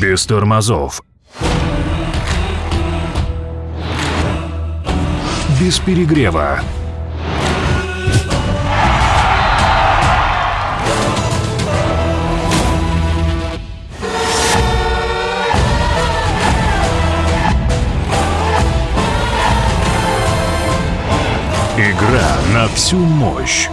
Без тормозов. Без перегрева. Игра на всю мощь.